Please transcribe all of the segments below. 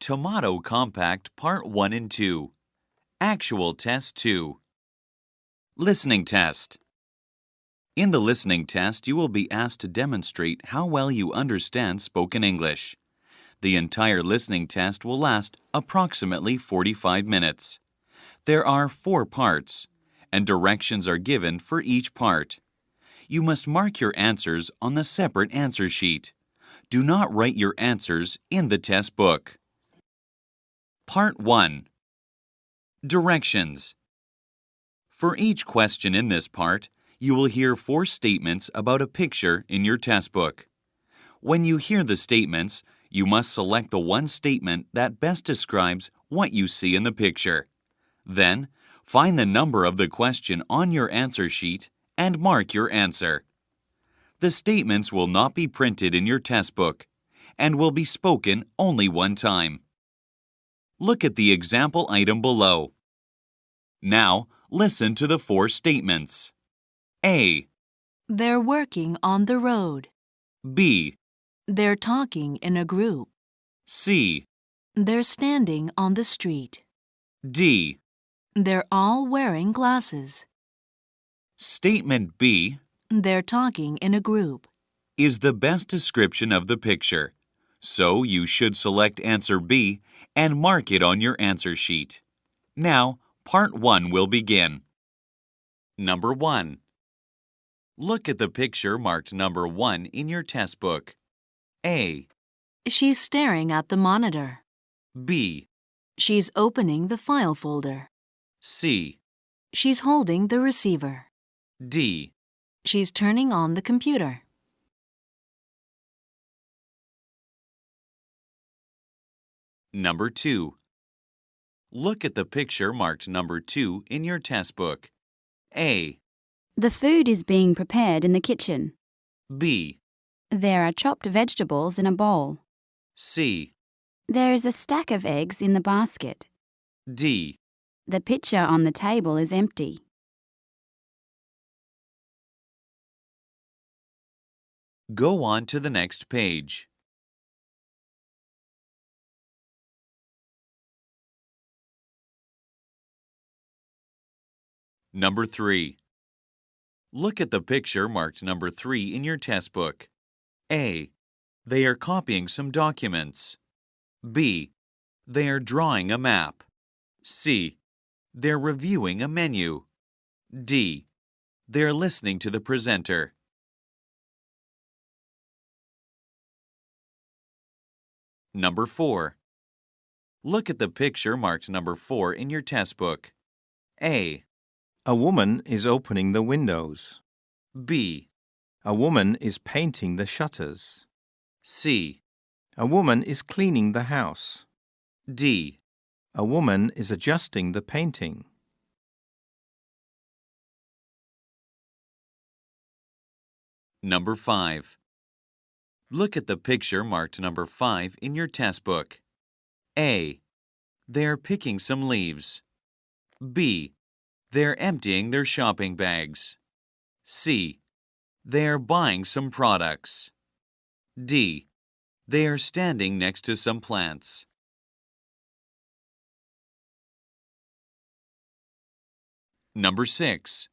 Tomato Compact Part 1 and 2. Actual Test 2. Listening Test. In the listening test, you will be asked to demonstrate how well you understand spoken English. The entire listening test will last approximately 45 minutes. There are four parts, and directions are given for each part. You must mark your answers on the separate answer sheet. Do not write your answers in the test book. Part 1 Directions For each question in this part, you will hear four statements about a picture in your test book. When you hear the statements, you must select the one statement that best describes what you see in the picture. Then, find the number of the question on your answer sheet and mark your answer. The statements will not be printed in your test book and will be spoken only one time. Look at the example item below. Now, listen to the four statements. A, They're working on the road. B, They're talking in a group. C, They're standing on the street. D. They're all wearing glasses. Statement B They're talking in a group. is the best description of the picture, so you should select answer B and mark it on your answer sheet. Now, part 1 will begin. Number 1. Look at the picture marked number 1 in your test book. A, She's staring at the monitor. B, She's opening the file folder. C, She's holding the receiver. D. She's turning on the computer. Number 2. Look at the picture marked number 2 in your test book. A, The food is being prepared in the kitchen. B, There are chopped vegetables in a bowl. C, There is a stack of eggs in the basket. D. The pitcher on the table is empty. Go on to the next page. Number 3. Look at the picture marked number 3 in your test book. A. They are copying some documents. B. They are drawing a map. C. They're reviewing a menu. D. They're listening to the presenter. Number 4. Look at the picture marked number 4 in your test book. A, A woman is opening the windows. B, A woman is painting the shutters. C, A woman is cleaning the house. D. A woman is adjusting the painting. Number 5. Look at the picture marked number 5 in your test book. A. They're picking some leaves. B. They're emptying their shopping bags. C. They're buying some products. D. They are standing next to some plants. Number 6.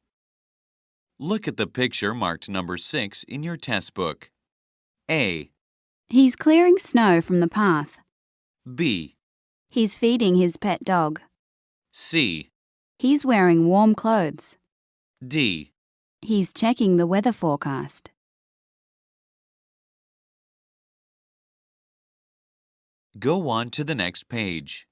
Look at the picture marked number 6 in your test book. A, He's clearing snow from the path. B, He's feeding his pet dog. C, He's wearing warm clothes. D. He's checking the weather forecast. Go on to the next page.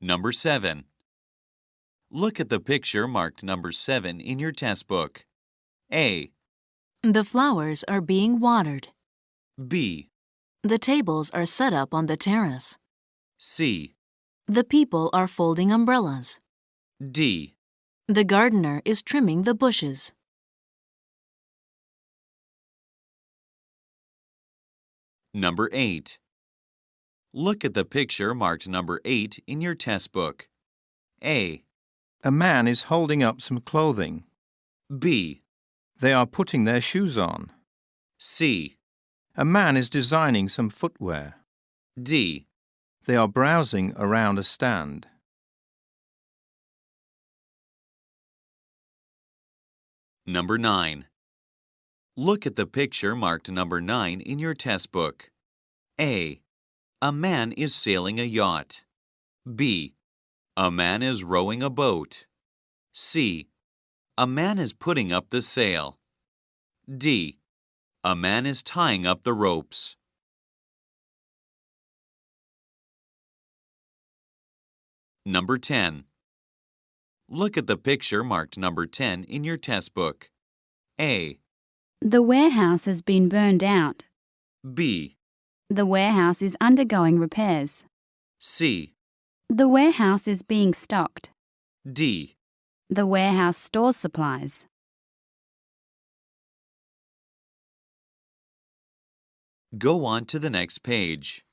Number 7. Look at the picture marked number 7 in your test book. A, The flowers are being watered. B, The tables are set up on the terrace. C, The people are folding umbrellas. D. The gardener is trimming the bushes. Number 8. Look at the picture marked number 8 in your test book. A, A man is holding up some clothing. B, They are putting their shoes on. C. A man is designing some footwear. D. They are browsing around a stand. Number 9. Look at the picture marked number 9 in your test book. A. A man is sailing a yacht. B. A man is rowing a boat. C. A man is putting up the sail. D. A man is tying up the ropes. Number 10. Look at the picture marked number 10 in your test book. A. The warehouse has been burned out. B. The warehouse is undergoing repairs. C. The warehouse is being stocked. D. The warehouse stores supplies. Go on to the next page.